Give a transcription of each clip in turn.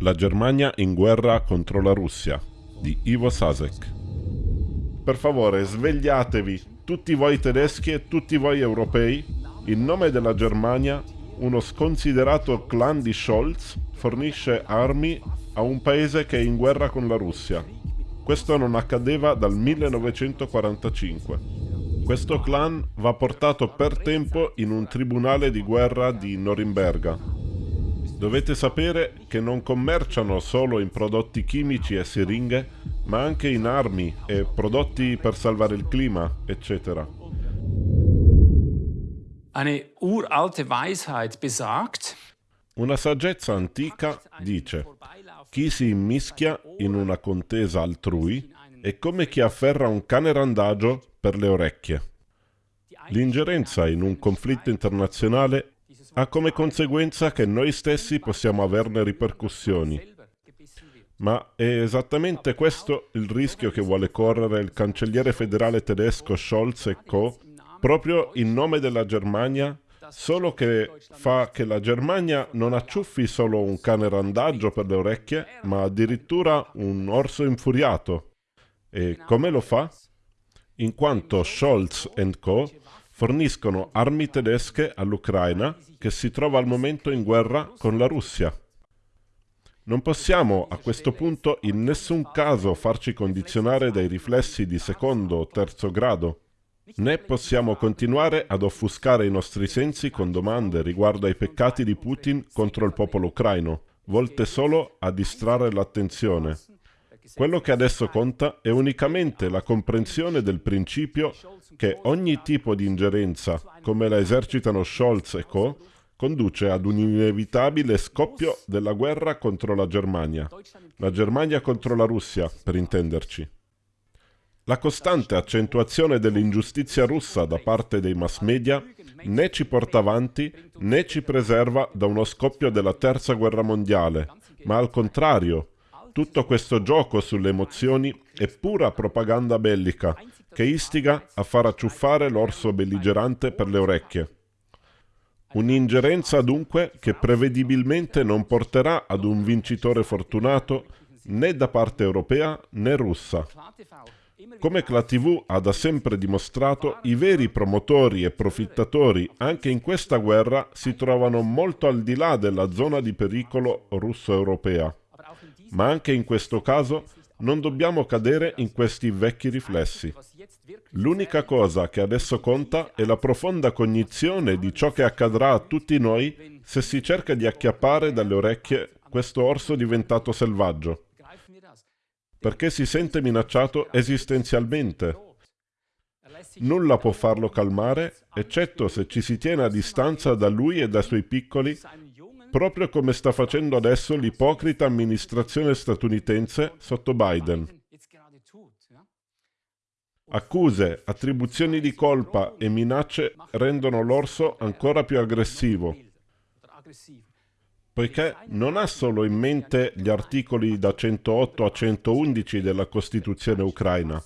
La Germania in guerra contro la Russia di Ivo Sasek. Per favore, svegliatevi, tutti voi tedeschi e tutti voi europei. In nome della Germania, uno sconsiderato clan di Scholz fornisce armi a un paese che è in guerra con la Russia. Questo non accadeva dal 1945. Questo clan va portato per tempo in un tribunale di guerra di Norimberga, Dovete sapere che non commerciano solo in prodotti chimici e siringhe, ma anche in armi e prodotti per salvare il clima, eccetera. Eine uralte Weisheit besagt, una saggezza antica dice chi si immischia in una contesa altrui è come chi afferra un cane randagio per le orecchie. L'ingerenza in un conflitto internazionale ha come conseguenza che noi stessi possiamo averne ripercussioni. Ma è esattamente questo il rischio che vuole correre il cancelliere federale tedesco Scholz e Co. proprio in nome della Germania, solo che fa che la Germania non acciuffi solo un cane randaggio per le orecchie, ma addirittura un orso infuriato. E come lo fa? In quanto Scholz Co forniscono armi tedesche all'Ucraina che si trova al momento in guerra con la Russia. Non possiamo a questo punto in nessun caso farci condizionare dai riflessi di secondo o terzo grado, né possiamo continuare ad offuscare i nostri sensi con domande riguardo ai peccati di Putin contro il popolo ucraino, volte solo a distrarre l'attenzione. Quello che adesso conta è unicamente la comprensione del principio che ogni tipo di ingerenza, come la esercitano Scholz e co., conduce ad un inevitabile scoppio della guerra contro la Germania. La Germania contro la Russia, per intenderci. La costante accentuazione dell'ingiustizia russa da parte dei mass media né ci porta avanti né ci preserva da uno scoppio della terza guerra mondiale, ma al contrario, tutto questo gioco sulle emozioni è pura propaganda bellica che istiga a far acciuffare l'orso belligerante per le orecchie. Un'ingerenza dunque che prevedibilmente non porterà ad un vincitore fortunato né da parte europea né russa. Come la TV ha da sempre dimostrato, i veri promotori e profittatori anche in questa guerra si trovano molto al di là della zona di pericolo russo-europea. Ma anche in questo caso non dobbiamo cadere in questi vecchi riflessi. L'unica cosa che adesso conta è la profonda cognizione di ciò che accadrà a tutti noi se si cerca di acchiappare dalle orecchie questo orso diventato selvaggio, perché si sente minacciato esistenzialmente. Nulla può farlo calmare, eccetto se ci si tiene a distanza da lui e dai suoi piccoli proprio come sta facendo adesso l'ipocrita amministrazione statunitense sotto Biden. Accuse, attribuzioni di colpa e minacce rendono l'orso ancora più aggressivo, poiché non ha solo in mente gli articoli da 108 a 111 della Costituzione ucraina.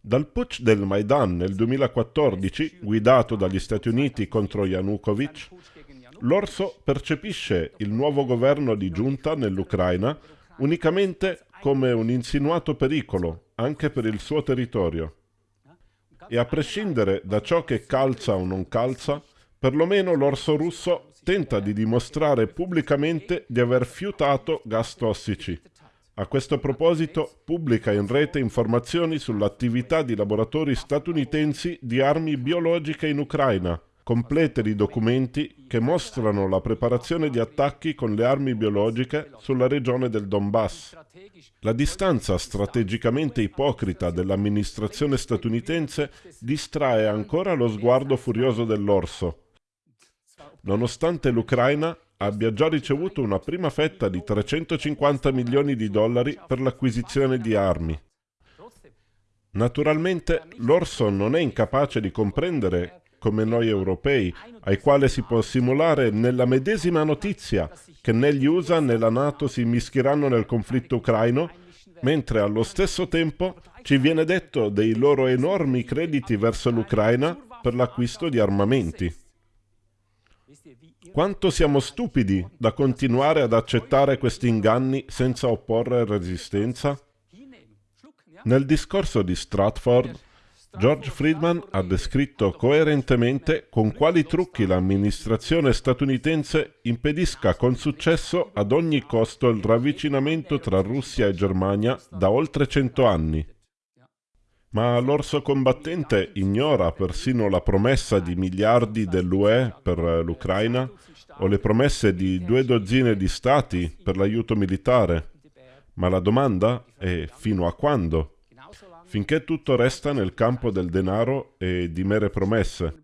Dal putsch del Maidan nel 2014, guidato dagli Stati Uniti contro Yanukovych, l'orso percepisce il nuovo governo di giunta nell'Ucraina unicamente come un insinuato pericolo anche per il suo territorio. E a prescindere da ciò che calza o non calza, perlomeno l'orso russo tenta di dimostrare pubblicamente di aver fiutato gas tossici. A questo proposito pubblica in rete informazioni sull'attività di laboratori statunitensi di armi biologiche in Ucraina, complete di documenti che mostrano la preparazione di attacchi con le armi biologiche sulla regione del Donbass. La distanza strategicamente ipocrita dell'amministrazione statunitense distrae ancora lo sguardo furioso dell'orso. Nonostante l'Ucraina abbia già ricevuto una prima fetta di 350 milioni di dollari per l'acquisizione di armi. Naturalmente l'orso non è incapace di comprendere come noi europei, ai quali si può simulare nella medesima notizia che né gli USA né la Nato si mischeranno nel conflitto ucraino, mentre allo stesso tempo ci viene detto dei loro enormi crediti verso l'Ucraina per l'acquisto di armamenti. Quanto siamo stupidi da continuare ad accettare questi inganni senza opporre resistenza? Nel discorso di Stratford, George Friedman ha descritto coerentemente con quali trucchi l'amministrazione statunitense impedisca con successo ad ogni costo il ravvicinamento tra Russia e Germania da oltre cento anni. Ma l'orso combattente ignora persino la promessa di miliardi dell'UE per l'Ucraina o le promesse di due dozzine di stati per l'aiuto militare. Ma la domanda è fino a quando? Finché tutto resta nel campo del denaro e di mere promesse.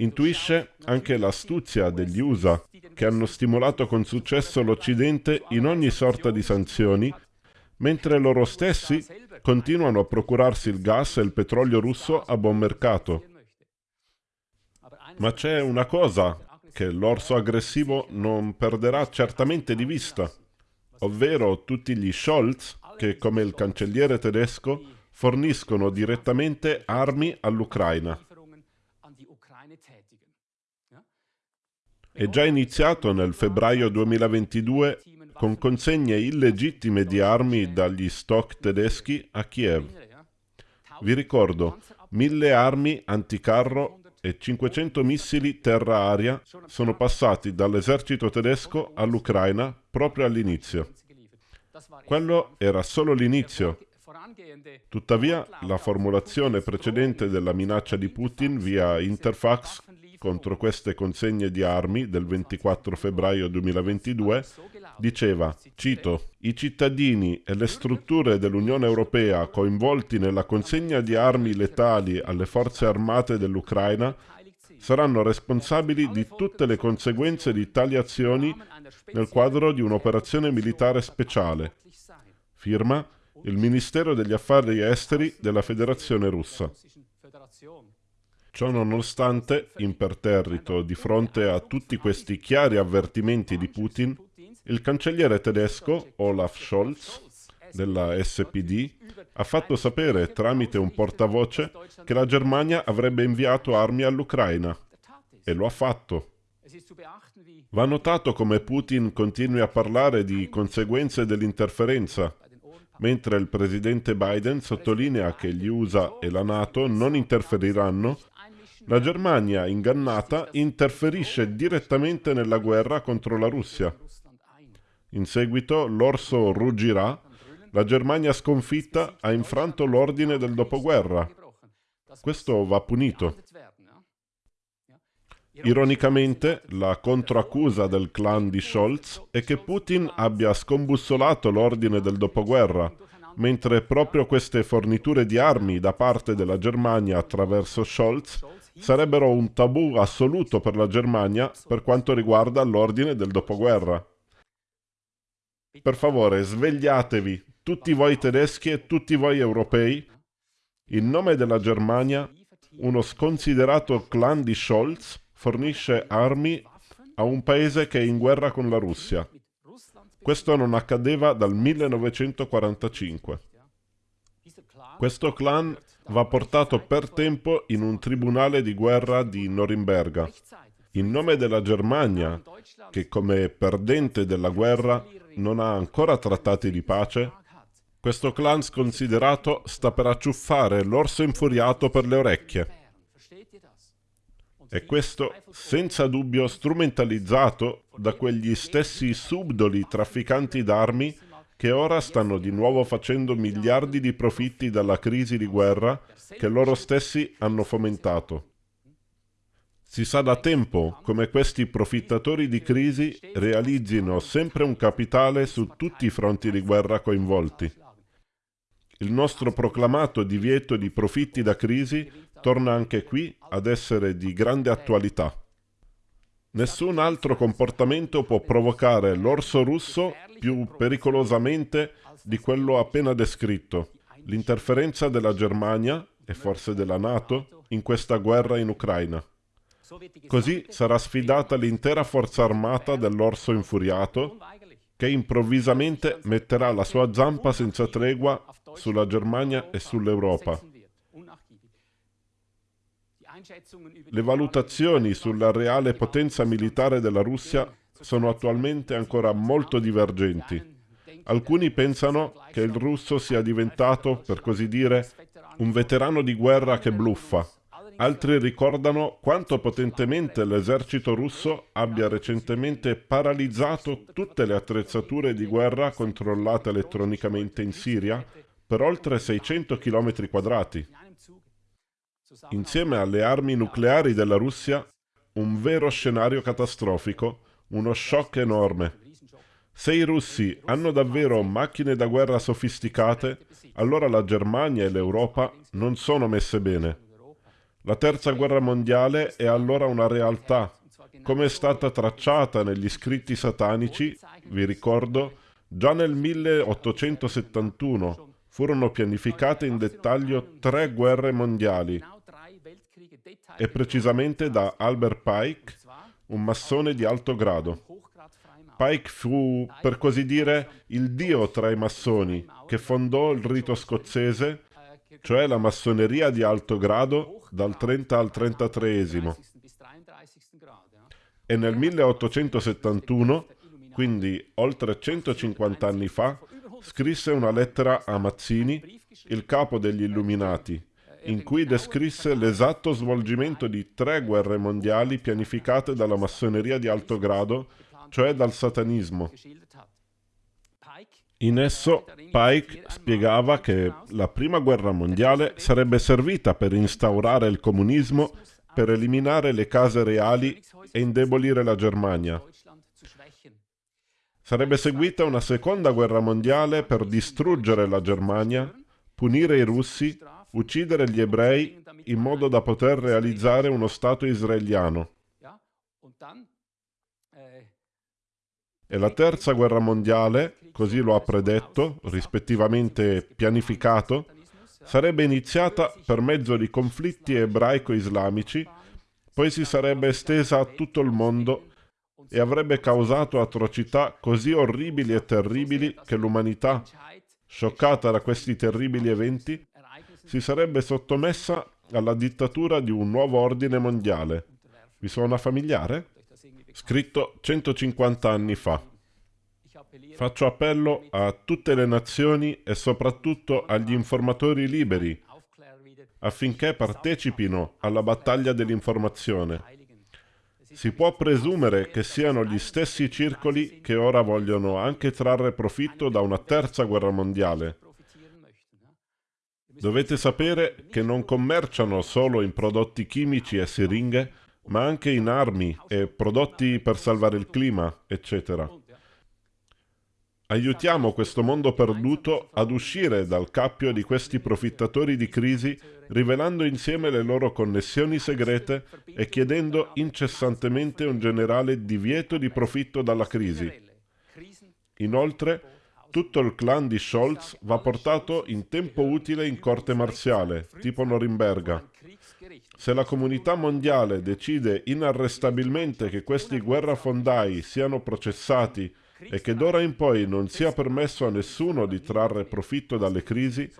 Intuisce anche l'astuzia degli USA, che hanno stimolato con successo l'Occidente in ogni sorta di sanzioni, mentre loro stessi continuano a procurarsi il gas e il petrolio russo a buon mercato. Ma c'è una cosa che l'orso aggressivo non perderà certamente di vista, ovvero tutti gli Scholz che, come il cancelliere tedesco, forniscono direttamente armi all'Ucraina. È già iniziato nel febbraio 2022 con consegne illegittime di armi dagli stock tedeschi a Kiev. Vi ricordo, mille armi anticarro e 500 missili terra-aria sono passati dall'esercito tedesco all'Ucraina proprio all'inizio. Quello era solo l'inizio. Tuttavia, la formulazione precedente della minaccia di Putin via Interfax contro queste consegne di armi del 24 febbraio 2022 diceva, cito, i cittadini e le strutture dell'Unione Europea coinvolti nella consegna di armi letali alle forze armate dell'Ucraina saranno responsabili di tutte le conseguenze di tali azioni nel quadro di un'operazione militare speciale. Firma il Ministero degli Affari Esteri della Federazione Russa. Ciò nonostante, imperterrito di fronte a tutti questi chiari avvertimenti di Putin, il cancelliere tedesco Olaf Scholz della SPD ha fatto sapere tramite un portavoce che la Germania avrebbe inviato armi all'Ucraina. E lo ha fatto. Va notato come Putin continui a parlare di conseguenze dell'interferenza, mentre il presidente Biden sottolinea che gli USA e la Nato non interferiranno, la Germania, ingannata, interferisce direttamente nella guerra contro la Russia. In seguito l'orso ruggirà, la Germania sconfitta ha infranto l'ordine del dopoguerra. Questo va punito. Ironicamente, la controaccusa del clan di Scholz è che Putin abbia scombussolato l'ordine del dopoguerra, mentre proprio queste forniture di armi da parte della Germania attraverso Scholz sarebbero un tabù assoluto per la Germania per quanto riguarda l'ordine del dopoguerra. Per favore, svegliatevi, tutti voi tedeschi e tutti voi europei. In nome della Germania, uno sconsiderato clan di Scholz fornisce armi a un paese che è in guerra con la Russia. Questo non accadeva dal 1945. Questo clan va portato per tempo in un tribunale di guerra di Norimberga. In nome della Germania, che come perdente della guerra non ha ancora trattati di pace, questo clan sconsiderato sta per acciuffare l'orso infuriato per le orecchie. E questo senza dubbio strumentalizzato da quegli stessi subdoli trafficanti d'armi che ora stanno di nuovo facendo miliardi di profitti dalla crisi di guerra che loro stessi hanno fomentato. Si sa da tempo come questi profittatori di crisi realizzino sempre un capitale su tutti i fronti di guerra coinvolti. Il nostro proclamato divieto di profitti da crisi torna anche qui ad essere di grande attualità. Nessun altro comportamento può provocare l'orso russo più pericolosamente di quello appena descritto, l'interferenza della Germania e forse della Nato in questa guerra in Ucraina. Così sarà sfidata l'intera forza armata dell'orso infuriato che improvvisamente metterà la sua zampa senza tregua sulla Germania e sull'Europa. Le valutazioni sulla reale potenza militare della Russia sono attualmente ancora molto divergenti. Alcuni pensano che il russo sia diventato, per così dire, un veterano di guerra che bluffa. Altri ricordano quanto potentemente l'esercito russo abbia recentemente paralizzato tutte le attrezzature di guerra controllate elettronicamente in Siria per oltre 600 km quadrati. Insieme alle armi nucleari della Russia, un vero scenario catastrofico, uno shock enorme. Se i russi hanno davvero macchine da guerra sofisticate, allora la Germania e l'Europa non sono messe bene. La terza guerra mondiale è allora una realtà, come è stata tracciata negli scritti satanici, vi ricordo, già nel 1871 furono pianificate in dettaglio tre guerre mondiali, e precisamente da Albert Pike, un massone di alto grado. Pike fu, per così dire, il dio tra i massoni, che fondò il rito scozzese, cioè la massoneria di alto grado, dal 30 al 33 E nel 1871, quindi oltre 150 anni fa, scrisse una lettera a Mazzini, il capo degli Illuminati, in cui descrisse l'esatto svolgimento di tre guerre mondiali pianificate dalla massoneria di alto grado, cioè dal satanismo. In esso Pike spiegava che la prima guerra mondiale sarebbe servita per instaurare il comunismo, per eliminare le case reali e indebolire la Germania. Sarebbe seguita una seconda guerra mondiale per distruggere la Germania, punire i russi uccidere gli ebrei in modo da poter realizzare uno Stato israeliano. E la terza guerra mondiale, così lo ha predetto, rispettivamente pianificato, sarebbe iniziata per mezzo di conflitti ebraico-islamici, poi si sarebbe estesa a tutto il mondo e avrebbe causato atrocità così orribili e terribili che l'umanità, scioccata da questi terribili eventi, si sarebbe sottomessa alla dittatura di un nuovo ordine mondiale. Vi suona familiare? Scritto 150 anni fa. Faccio appello a tutte le nazioni e soprattutto agli informatori liberi affinché partecipino alla battaglia dell'informazione. Si può presumere che siano gli stessi circoli che ora vogliono anche trarre profitto da una terza guerra mondiale. Dovete sapere che non commerciano solo in prodotti chimici e siringhe, ma anche in armi e prodotti per salvare il clima, eccetera. Aiutiamo questo mondo perduto ad uscire dal cappio di questi profittatori di crisi, rivelando insieme le loro connessioni segrete e chiedendo incessantemente un generale divieto di profitto dalla crisi. Inoltre, tutto il clan di Scholz va portato in tempo utile in corte marziale, tipo Norimberga. Se la comunità mondiale decide inarrestabilmente che questi guerrafondai siano processati e che d'ora in poi non sia permesso a nessuno di trarre profitto dalle crisi,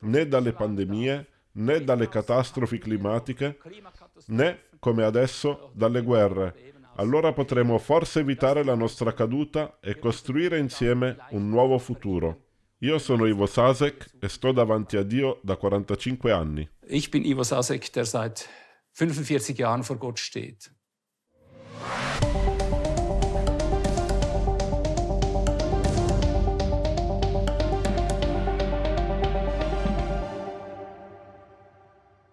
né dalle pandemie, né dalle catastrofi climatiche, né, come adesso, dalle guerre, allora potremo forse evitare la nostra caduta e costruire insieme un nuovo futuro. Io sono Ivo Sasek e sto davanti a Dio da 45 anni. Ich bin Ivo Sasek, der seit 45 Jahren vor Gott steht.